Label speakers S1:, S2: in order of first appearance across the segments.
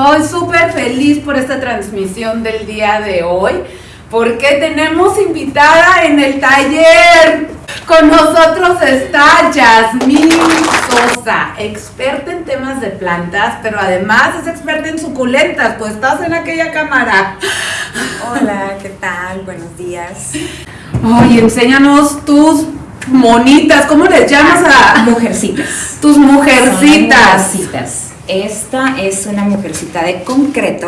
S1: Estoy súper feliz por esta transmisión del día de hoy porque tenemos invitada en el taller. Con nosotros está Yasmín Sosa, experta en temas de plantas, pero además es experta en suculentas, pues estás en aquella cámara.
S2: Hola, ¿qué tal? Buenos días.
S1: Oye, enséñanos tus monitas, ¿cómo les llamas a
S2: Mujercitas.
S1: tus mujercitas?
S2: Son mujercitas. Esta es una mujercita de concreto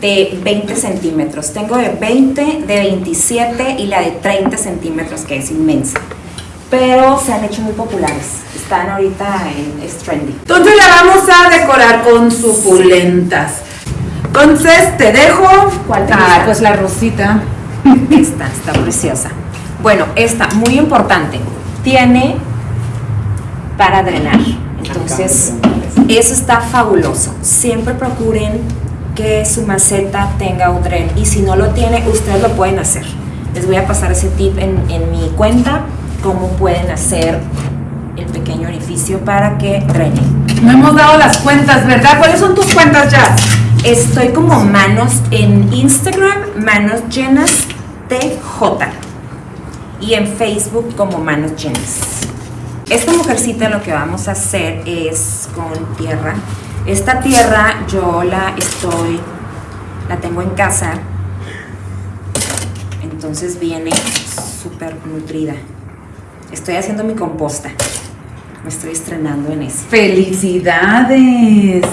S2: de 20 centímetros. Tengo de 20, de 27 y la de 30 centímetros, que es inmensa. Pero se han hecho muy populares. Están ahorita en es trendy.
S1: Entonces la vamos a decorar con suculentas. Entonces te dejo.
S2: ¿Cuál te
S1: Ah,
S2: gusta?
S1: pues la rosita.
S2: Esta está preciosa. Bueno, esta, muy importante, tiene para drenar. Entonces, eso está fabuloso. Siempre procuren que su maceta tenga un dren. Y si no lo tiene, ustedes lo pueden hacer. Les voy a pasar ese tip en, en mi cuenta, cómo pueden hacer el pequeño orificio para que drene.
S1: No hemos dado las cuentas, ¿verdad? ¿Cuáles son tus cuentas ya?
S2: Estoy como manos en Instagram, manos llenas TJ. Y en Facebook como manos llenas. Esta mujercita lo que vamos a hacer es con tierra. Esta tierra yo la estoy, la tengo en casa. Entonces viene súper nutrida. Estoy haciendo mi composta. Me estoy estrenando en eso.
S1: ¡Felicidades!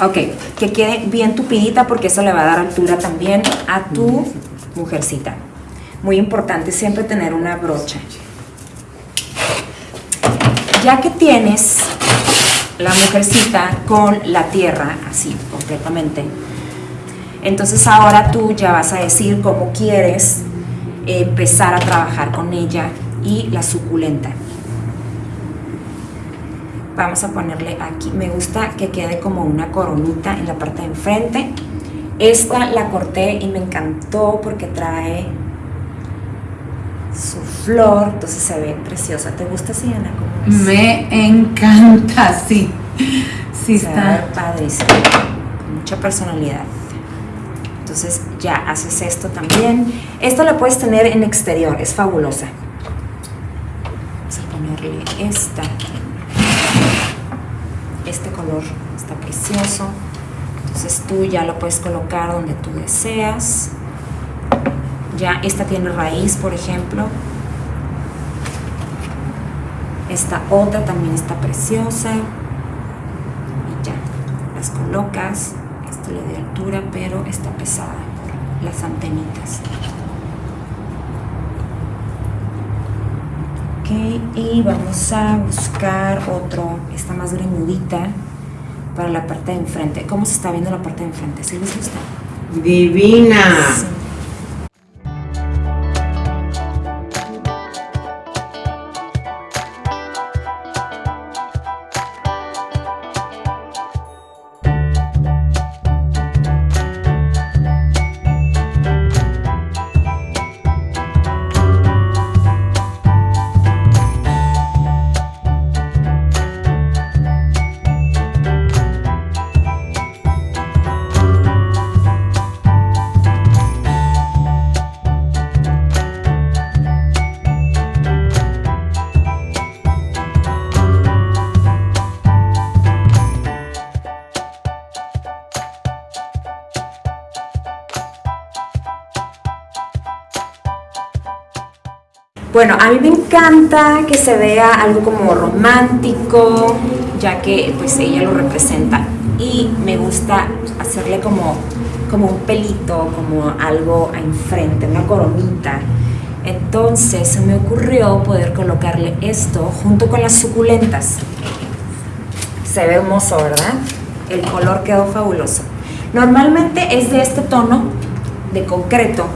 S2: Ok, que quede bien tupidita porque eso le va a dar altura también a tu mujercita. Muy importante siempre tener una brocha. Ya que tienes la mujercita con la tierra, así completamente, entonces ahora tú ya vas a decir cómo quieres empezar a trabajar con ella y la suculenta. Vamos a ponerle aquí, me gusta que quede como una coronita en la parte de enfrente. Esta la corté y me encantó porque trae su flor, entonces se ve preciosa. ¿Te gusta? ¿Cómo ves?
S1: Me encanta, sí. Sí
S2: Se
S1: está.
S2: padrísimo, con mucha personalidad. Entonces ya haces esto también. Esto lo puedes tener en exterior, es fabulosa. Vamos a ponerle esta. Este color está precioso. Entonces tú ya lo puedes colocar donde tú deseas. Ya esta tiene raíz, por ejemplo. Esta otra también está preciosa y ya las colocas esto le da altura pero está pesada por las antenitas ok y vamos a buscar otro esta más greñudita para la parte de enfrente ¿cómo se está viendo la parte de enfrente? ¿sí les gusta?
S3: Divina.
S2: Sí. Bueno, a mí me encanta que se vea algo como romántico, ya que pues ella lo representa. Y me gusta hacerle como, como un pelito, como algo enfrente, una coronita. Entonces se me ocurrió poder colocarle esto junto con las suculentas. Se ve hermoso, ¿verdad? El color quedó fabuloso. Normalmente es de este tono de concreto,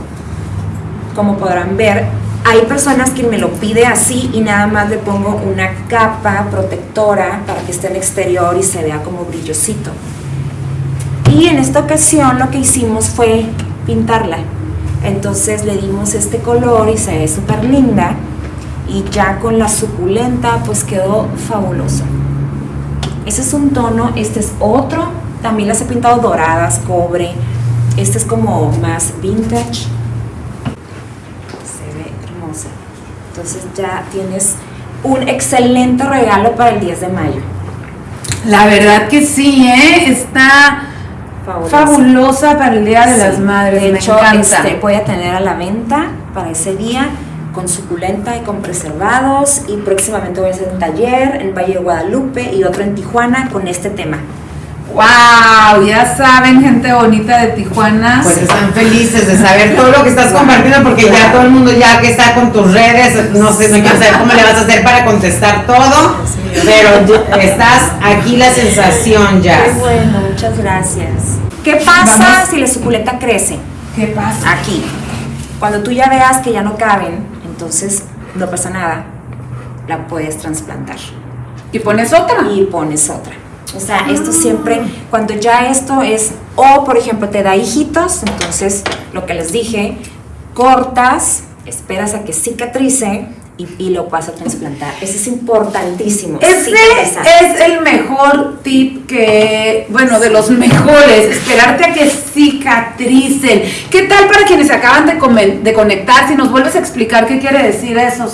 S2: como podrán ver, hay personas que me lo pide así y nada más le pongo una capa protectora para que esté en exterior y se vea como brillosito. Y en esta ocasión lo que hicimos fue pintarla. Entonces le dimos este color y se ve súper linda. Y ya con la suculenta pues quedó fabuloso. Ese es un tono, este es otro También las he pintado doradas, cobre. Esta es como más vintage. Se ve hermosa. Entonces ya tienes un excelente regalo para el 10 de mayo.
S1: La verdad que sí, ¿eh? Está
S2: Fabulosa.
S1: fabulosa para el Día de
S2: Sí.
S1: las Madres.
S2: De
S1: me
S2: hecho,
S1: encanta.
S2: este, voy a tener a la venta para ese día con suculenta y con preservados y próximamente voy a hacer un taller en Valle de Guadalupe y otro en Tijuana con este tema.
S1: ¡Wow! Ya saben, gente bonita de Tijuana.
S3: Pues están felices de saber todo lo que estás compartiendo porque ya todo el mundo ya que está con tus redes, no sé, no quiero saber cómo le vas a hacer para contestar todo, pero estás aquí la sensación ya.
S2: Qué bueno, muchas gracias. ¿Qué pasa
S1: Vamos.
S2: si la suculenta crece?
S1: ¿Qué pasa?
S2: Aquí. Cuando tú ya veas que ya no caben, entonces no pasa nada, la puedes trasplantar
S1: ¿Y pones otra?
S2: y pones otra. O sea, esto siempre, cuando ya esto es, o por ejemplo te da hijitos, entonces lo que les dije, cortas, esperas a que cicatrice y, y lo vas a trasplantar. Eso es importantísimo.
S1: Ese es el mejor tip que, bueno, de los mejores, esperarte a que cicatricen. ¿Qué tal para quienes se acaban de, de conectar? Si nos vuelves a explicar qué quiere decir eso.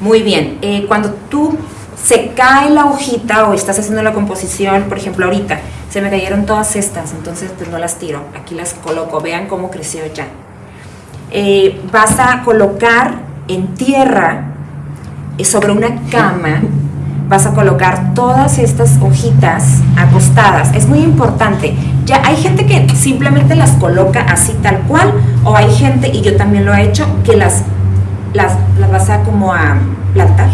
S2: Muy bien, eh, cuando tú se cae la hojita o estás haciendo la composición, por ejemplo ahorita, se me cayeron todas estas, entonces pues no las tiro, aquí las coloco, vean cómo creció ya. Eh, vas a colocar en tierra, eh, sobre una cama, vas a colocar todas estas hojitas acostadas. Es muy importante. Ya hay gente que simplemente las coloca así tal cual, o hay gente, y yo también lo he hecho, que las, las, las vas a como a plantar,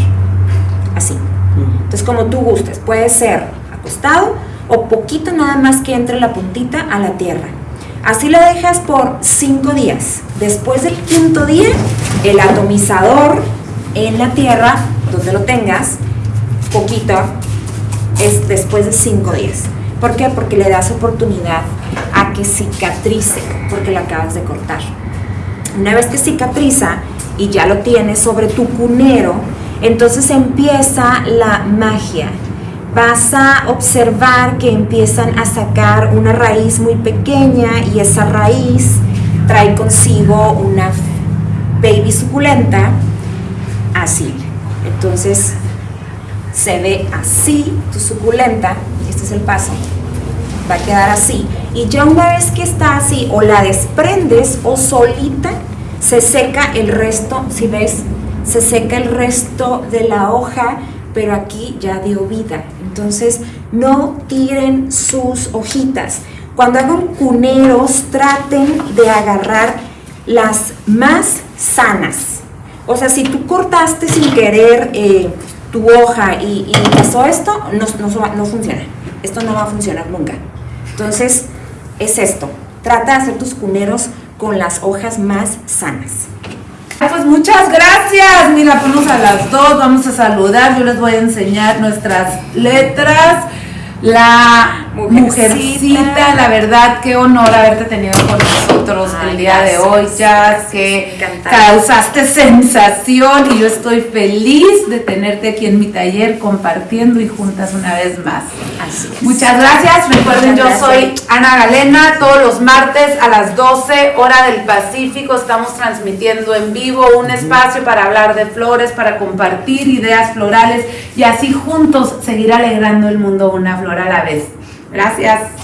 S2: así. Entonces, como tú gustes, puede ser acostado o poquito nada más que entre la puntita a la tierra. Así lo dejas por cinco días. Después del quinto día, el atomizador en la tierra, donde lo tengas, poquito, es después de cinco días. ¿Por qué? Porque le das oportunidad a que cicatrice, porque la acabas de cortar. Una vez que cicatriza y ya lo tienes sobre tu cunero, entonces empieza la magia. Vas a observar que empiezan a sacar una raíz muy pequeña y esa raíz trae consigo una baby suculenta así. Entonces se ve así tu suculenta, este es el paso, va a quedar así. Y ya una vez que está así, o la desprendes o solita, se seca el resto, si ves, se seca el resto de la hoja, pero aquí ya dio vida. Entonces, no tiren sus hojitas. Cuando hagan cuneros, traten de agarrar las más sanas. O sea, si tú cortaste sin querer eh, tu hoja y, y pasó esto, no, no, no funciona. Esto no va a funcionar nunca. Entonces, es esto. Trata de hacer tus cuneros con las hojas más sanas.
S1: Pues muchas gracias. Mira, ponnos a las dos, vamos a saludar. Yo les voy a enseñar nuestras letras. La
S2: Mujercita.
S1: mujercita, la verdad, qué honor haberte tenido con nosotros
S2: Ay,
S1: el día de hoy, ya que causaste sensación y yo estoy feliz de tenerte aquí en mi taller compartiendo y juntas una vez más.
S2: Así es.
S1: Muchas gracias. Recuerden,
S2: Muchas
S1: yo
S2: gracias.
S1: soy Ana Galena. Todos los martes a las 12 hora del Pacífico estamos transmitiendo en vivo un espacio para hablar de flores, para compartir ideas florales y así juntos seguir alegrando el mundo una flor a la vez. Gracias.